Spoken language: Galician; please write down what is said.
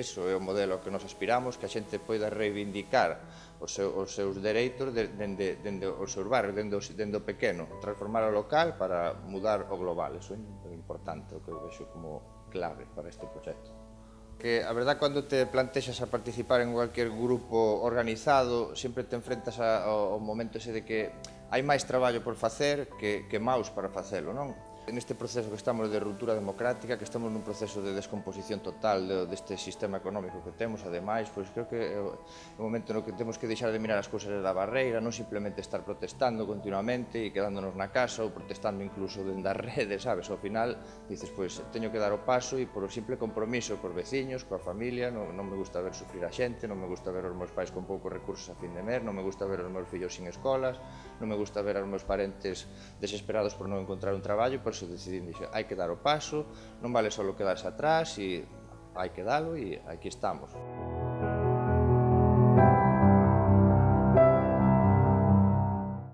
eso é o modelo que nos aspiramos, que a xente poida reivindicar os, seu, os seus dereitos dende, dende o seu barrio, dende, dende o pequeno, transformar o local para mudar o global. Eso é importante, o que eu vexo como clave para este proxecto que a verdad cando te plantexas a participar en cualquier grupo organizado sempre te enfrentas ao, ao momento ese de que hai máis traballo por facer que, que maus para facelo, non? Neste proceso que estamos de ruptura democrática, que estamos nun proceso de descomposición total deste sistema económico que temos, ademais, pois creo que é o momento no que temos que deixar de mirar as cousas da barreira, non simplemente estar protestando continuamente e quedándonos na casa ou protestando incluso dentro das redes, sabes? Ao final dices, pois teño que dar o paso e por o simple compromiso cos veciños, coa familia, non, non me gusta ver sufrir a xente, non me gusta ver os meus pais con poucos recursos a fin de mes, non me gusta ver os meus fillos sin escolas, non me gusta ver os meus parentes desesperados por non encontrar un traballo, pois eso decidín, dixo, hai que dar o paso, non vale só quedarse atrás, e hai que dalo e aquí estamos. Música